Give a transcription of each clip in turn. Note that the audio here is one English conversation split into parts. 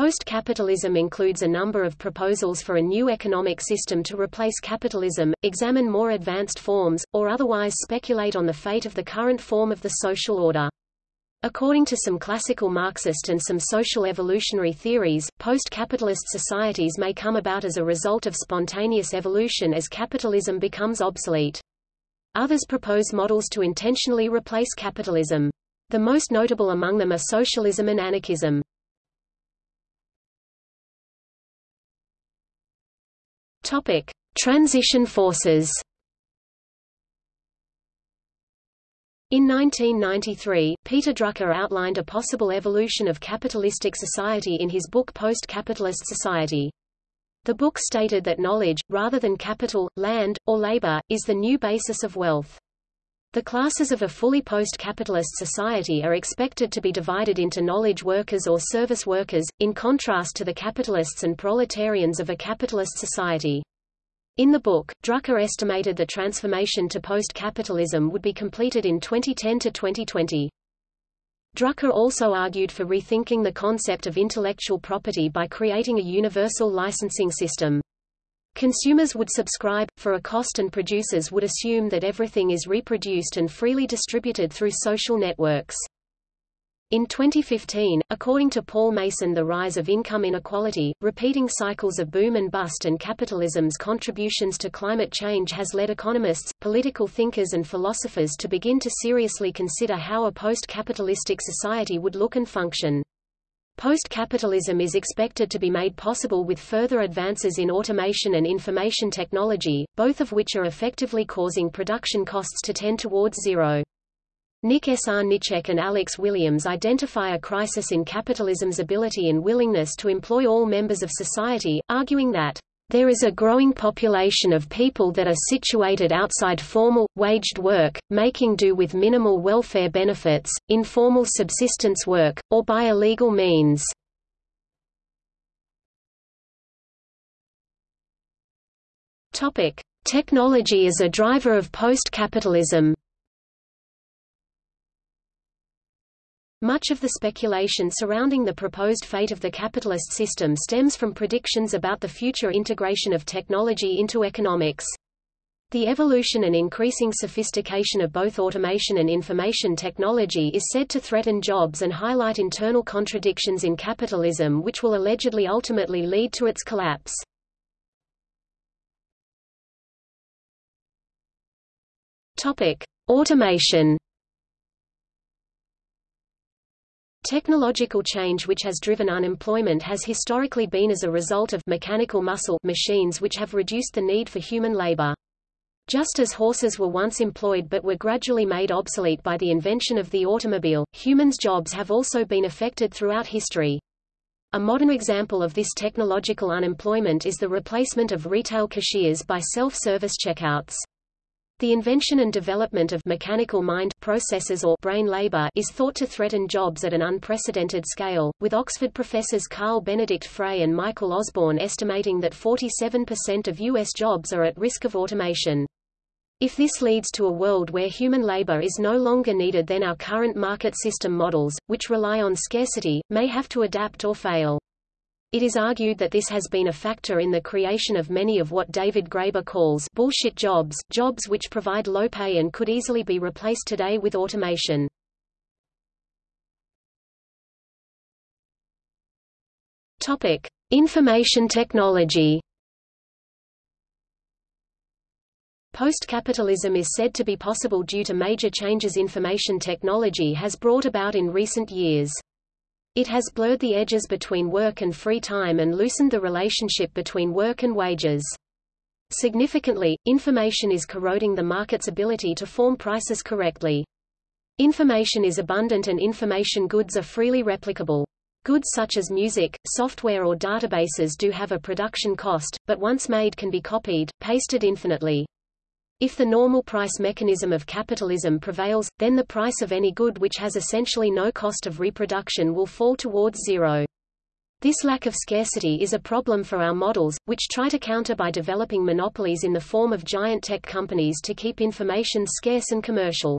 Post-capitalism includes a number of proposals for a new economic system to replace capitalism, examine more advanced forms, or otherwise speculate on the fate of the current form of the social order. According to some classical Marxist and some social evolutionary theories, post-capitalist societies may come about as a result of spontaneous evolution as capitalism becomes obsolete. Others propose models to intentionally replace capitalism. The most notable among them are socialism and anarchism. Topic: Transition forces. In 1993, Peter Drucker outlined a possible evolution of capitalistic society in his book Post-Capitalist Society. The book stated that knowledge, rather than capital, land, or labor, is the new basis of wealth. The classes of a fully post-capitalist society are expected to be divided into knowledge workers or service workers, in contrast to the capitalists and proletarians of a capitalist society. In the book, Drucker estimated the transformation to post-capitalism would be completed in 2010 to 2020. Drucker also argued for rethinking the concept of intellectual property by creating a universal licensing system. Consumers would subscribe, for a cost and producers would assume that everything is reproduced and freely distributed through social networks. In 2015, according to Paul Mason the rise of income inequality, repeating cycles of boom and bust and capitalism's contributions to climate change has led economists, political thinkers and philosophers to begin to seriously consider how a post-capitalistic society would look and function. Post-capitalism is expected to be made possible with further advances in automation and information technology, both of which are effectively causing production costs to tend towards zero. Nick Srnicek and Alex Williams identify a crisis in capitalism's ability and willingness to employ all members of society, arguing that there is a growing population of people that are situated outside formal, waged work, making do with minimal welfare benefits, informal subsistence work, or by illegal means. Technology is a driver of post-capitalism Much of the speculation surrounding the proposed fate of the capitalist system stems from predictions about the future integration of technology into economics. The evolution and increasing sophistication of both automation and information technology is said to threaten jobs and highlight internal contradictions in capitalism which will allegedly ultimately lead to its collapse. Topic: Automation Technological change which has driven unemployment has historically been as a result of mechanical muscle machines which have reduced the need for human labor. Just as horses were once employed but were gradually made obsolete by the invention of the automobile, humans' jobs have also been affected throughout history. A modern example of this technological unemployment is the replacement of retail cashiers by self-service checkouts. The invention and development of mechanical mind processes or brain labor is thought to threaten jobs at an unprecedented scale, with Oxford professors Carl Benedikt Frey and Michael Osborne estimating that 47% of U.S. jobs are at risk of automation. If this leads to a world where human labor is no longer needed then our current market system models, which rely on scarcity, may have to adapt or fail. It is argued that this has been a factor in the creation of many of what David Graeber calls bullshit jobs, jobs which provide low pay and could easily be replaced today with automation. Topic: Information technology. Post-capitalism is said to be possible due to major changes information technology has brought about in recent years. It has blurred the edges between work and free time and loosened the relationship between work and wages. Significantly, information is corroding the market's ability to form prices correctly. Information is abundant and information goods are freely replicable. Goods such as music, software or databases do have a production cost, but once made can be copied, pasted infinitely. If the normal price mechanism of capitalism prevails, then the price of any good which has essentially no cost of reproduction will fall towards zero. This lack of scarcity is a problem for our models, which try to counter by developing monopolies in the form of giant tech companies to keep information scarce and commercial.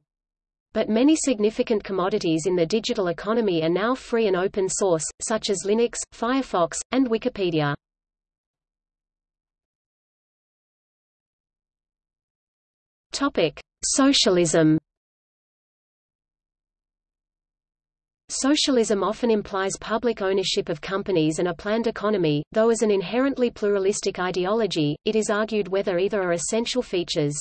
But many significant commodities in the digital economy are now free and open source, such as Linux, Firefox, and Wikipedia. Topic: Socialism. Socialism often implies public ownership of companies and a planned economy, though as an inherently pluralistic ideology, it is argued whether either are essential features.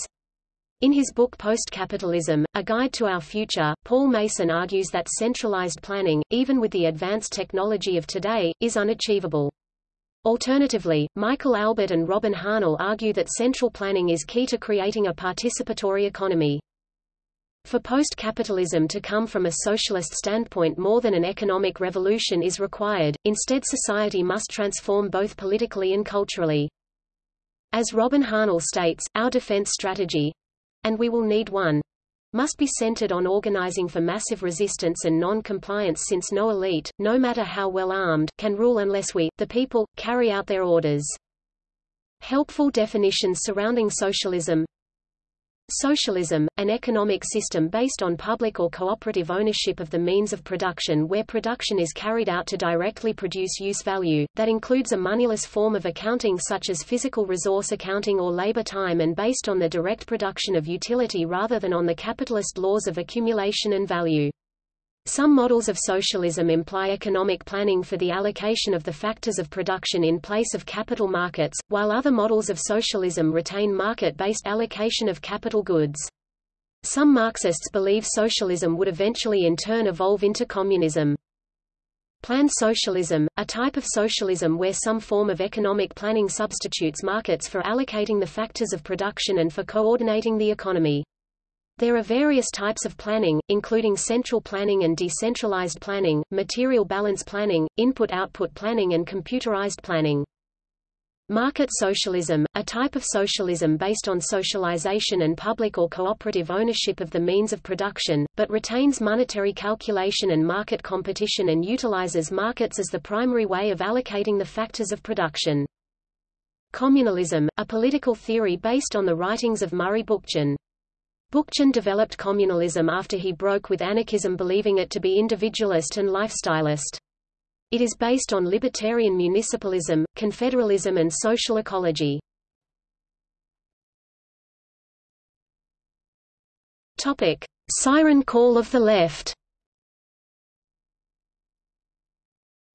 In his book Post-Capitalism, A Guide to Our Future, Paul Mason argues that centralized planning, even with the advanced technology of today, is unachievable. Alternatively, Michael Albert and Robin Hahnel argue that central planning is key to creating a participatory economy. For post-capitalism to come from a socialist standpoint more than an economic revolution is required, instead society must transform both politically and culturally. As Robin Hahnel states, our defense strategy, and we will need one, must be centered on organizing for massive resistance and non-compliance since no elite, no matter how well armed, can rule unless we, the people, carry out their orders. Helpful definitions surrounding socialism Socialism, an economic system based on public or cooperative ownership of the means of production where production is carried out to directly produce use value, that includes a moneyless form of accounting such as physical resource accounting or labor time and based on the direct production of utility rather than on the capitalist laws of accumulation and value. Some models of socialism imply economic planning for the allocation of the factors of production in place of capital markets, while other models of socialism retain market-based allocation of capital goods. Some Marxists believe socialism would eventually in turn evolve into communism. Planned socialism, a type of socialism where some form of economic planning substitutes markets for allocating the factors of production and for coordinating the economy. There are various types of planning, including central planning and decentralized planning, material balance planning, input-output planning and computerized planning. Market socialism, a type of socialism based on socialization and public or cooperative ownership of the means of production, but retains monetary calculation and market competition and utilizes markets as the primary way of allocating the factors of production. Communalism, a political theory based on the writings of Murray Bookchin. Bookchin developed communalism after he broke with anarchism believing it to be individualist and lifestylist. It is based on libertarian municipalism, confederalism and social ecology. Topic: Siren call of the left.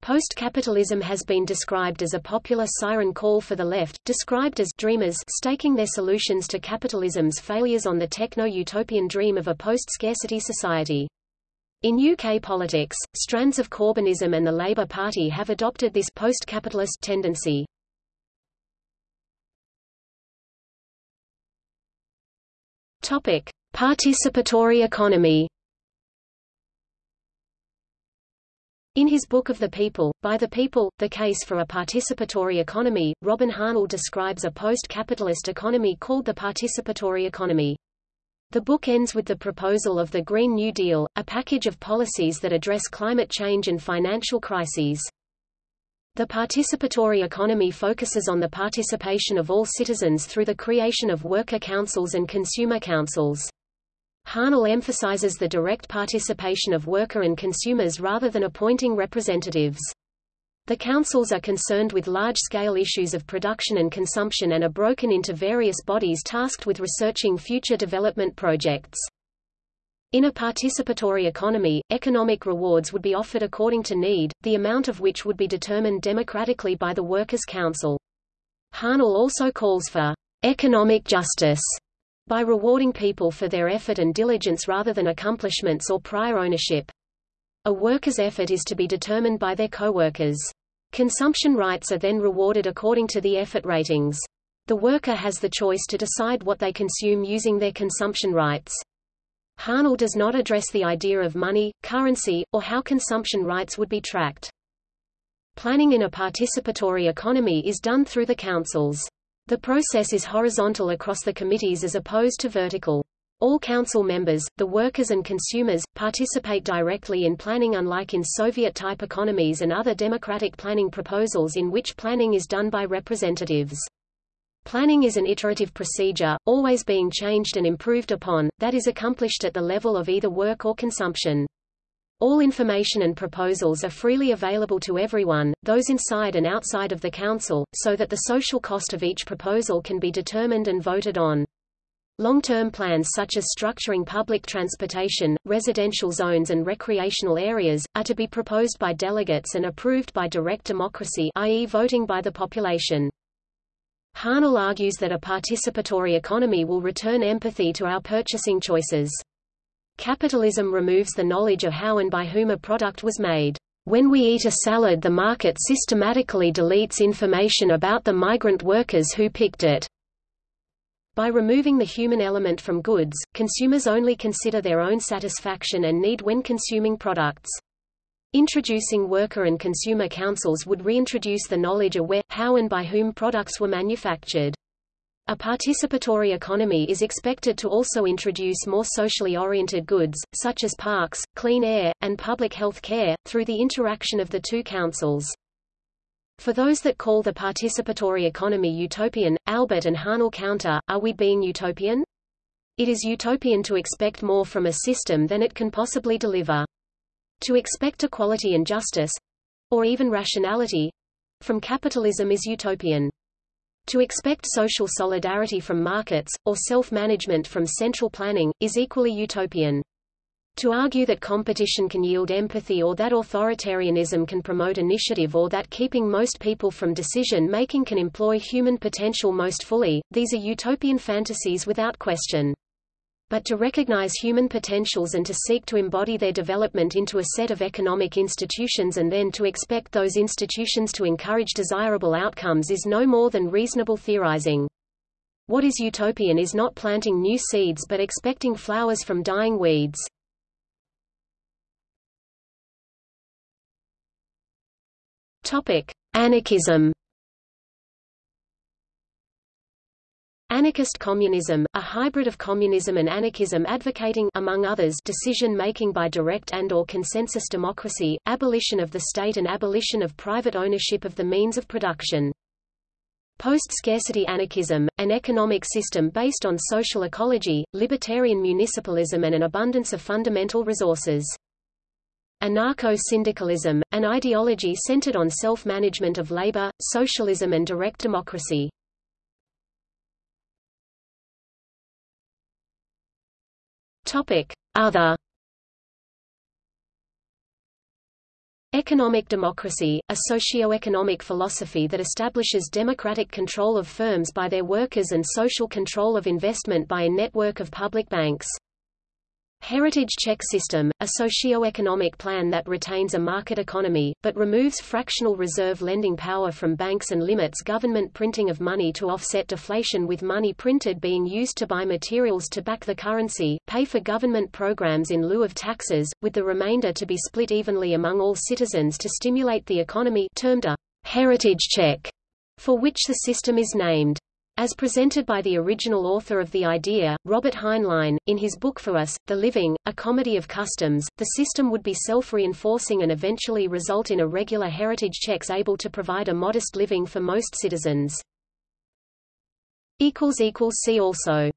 Post-capitalism has been described as a popular siren call for the left, described as dreamers staking their solutions to capitalism's failures on the techno-utopian dream of a post-scarcity society. In UK politics, strands of Corbynism and the Labour Party have adopted this post-capitalist tendency. Topic: Participatory economy. In his Book of the People, By the People, The Case for a Participatory Economy, Robin Hahnel describes a post-capitalist economy called the participatory economy. The book ends with the proposal of the Green New Deal, a package of policies that address climate change and financial crises. The participatory economy focuses on the participation of all citizens through the creation of worker councils and consumer councils. Hahnel emphasizes the direct participation of worker and consumers rather than appointing representatives. The councils are concerned with large-scale issues of production and consumption and are broken into various bodies tasked with researching future development projects. In a participatory economy, economic rewards would be offered according to need, the amount of which would be determined democratically by the Workers' Council. Hahnel also calls for economic justice by rewarding people for their effort and diligence rather than accomplishments or prior ownership. A worker's effort is to be determined by their co-workers. Consumption rights are then rewarded according to the effort ratings. The worker has the choice to decide what they consume using their consumption rights. Hahnel does not address the idea of money, currency, or how consumption rights would be tracked. Planning in a participatory economy is done through the councils. The process is horizontal across the committees as opposed to vertical. All council members, the workers and consumers, participate directly in planning unlike in Soviet-type economies and other democratic planning proposals in which planning is done by representatives. Planning is an iterative procedure, always being changed and improved upon, that is accomplished at the level of either work or consumption. All information and proposals are freely available to everyone, those inside and outside of the Council, so that the social cost of each proposal can be determined and voted on. Long-term plans such as structuring public transportation, residential zones and recreational areas, are to be proposed by delegates and approved by direct democracy i.e. voting by the population. Hahnel argues that a participatory economy will return empathy to our purchasing choices. Capitalism removes the knowledge of how and by whom a product was made. When we eat a salad the market systematically deletes information about the migrant workers who picked it. By removing the human element from goods, consumers only consider their own satisfaction and need when consuming products. Introducing worker and consumer councils would reintroduce the knowledge of where, how and by whom products were manufactured. A participatory economy is expected to also introduce more socially oriented goods, such as parks, clean air, and public health care, through the interaction of the two councils. For those that call the participatory economy utopian, Albert and Hahnel counter, are we being utopian? It is utopian to expect more from a system than it can possibly deliver. To expect equality and justice or even rationality from capitalism is utopian. To expect social solidarity from markets, or self-management from central planning, is equally utopian. To argue that competition can yield empathy or that authoritarianism can promote initiative or that keeping most people from decision-making can employ human potential most fully, these are utopian fantasies without question but to recognize human potentials and to seek to embody their development into a set of economic institutions and then to expect those institutions to encourage desirable outcomes is no more than reasonable theorizing. What is utopian is not planting new seeds but expecting flowers from dying weeds. Topic: Anarchism Anarchist communism, a hybrid of communism and anarchism advocating among others decision-making by direct and or consensus democracy, abolition of the state and abolition of private ownership of the means of production. Post-scarcity anarchism, an economic system based on social ecology, libertarian municipalism and an abundance of fundamental resources. Anarcho-syndicalism, an ideology centered on self-management of labor, socialism and direct democracy. Topic: Other Economic democracy, a socio-economic philosophy that establishes democratic control of firms by their workers and social control of investment by a network of public banks. Heritage check system, a socio-economic plan that retains a market economy, but removes fractional reserve lending power from banks and limits government printing of money to offset deflation with money printed being used to buy materials to back the currency, pay for government programs in lieu of taxes, with the remainder to be split evenly among all citizens to stimulate the economy termed a heritage check, for which the system is named. As presented by the original author of the idea, Robert Heinlein, in his book For Us, The Living, A Comedy of Customs, the system would be self-reinforcing and eventually result in a regular heritage checks able to provide a modest living for most citizens. See also